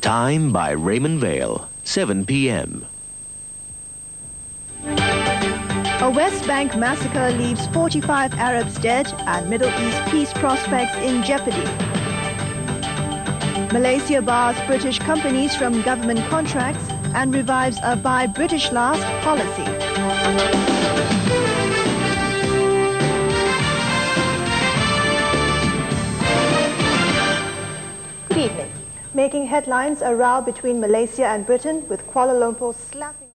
Time by Raymond Vale, 7 p.m. A West Bank massacre leaves 45 Arabs dead and Middle East peace prospects in jeopardy. Malaysia bars British companies from government contracts and revives a buy British last policy. Good evening. Making headlines, a row between Malaysia and Britain with Kuala Lumpur slapping...